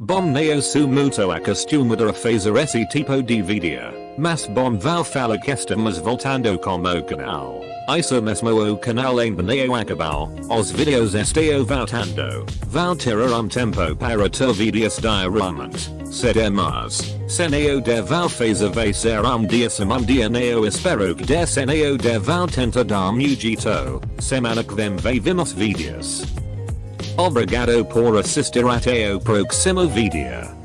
Bom neo sumuto a costume a fazer esse tipo mas bom val voltando como canal. Isso mesmo o canal em neo acabou, os vídeos estão voltando. Val um tempo para ter vídeos diariamente. Seremos. Seneo de val fazer vai ser um dia semana dia neo espero que de seneo de val tentar dar mugito. Semana vem vemos vídeos. Obrigado por assistir at ao próximo vídeo.